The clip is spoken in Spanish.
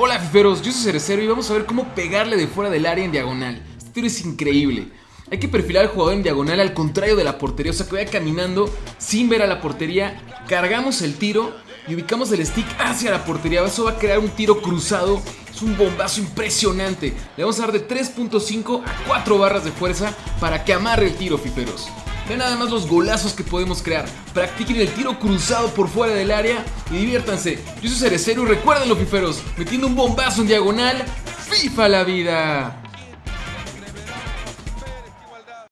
Hola fiferos, yo soy Cerecero y vamos a ver cómo pegarle de fuera del área en diagonal. Este tiro es increíble. Hay que perfilar al jugador en diagonal al contrario de la portería, o sea que vaya caminando sin ver a la portería, cargamos el tiro y ubicamos el stick hacia la portería. Eso va a crear un tiro cruzado, es un bombazo impresionante. Le vamos a dar de 3.5 a 4 barras de fuerza para que amarre el tiro, fiferos. Vean nada más los golazos que podemos crear. Practiquen el tiro cruzado por fuera del área y diviértanse. Yo soy Cerecero y recuerden los fiferos, metiendo un bombazo en diagonal, FIFA la vida.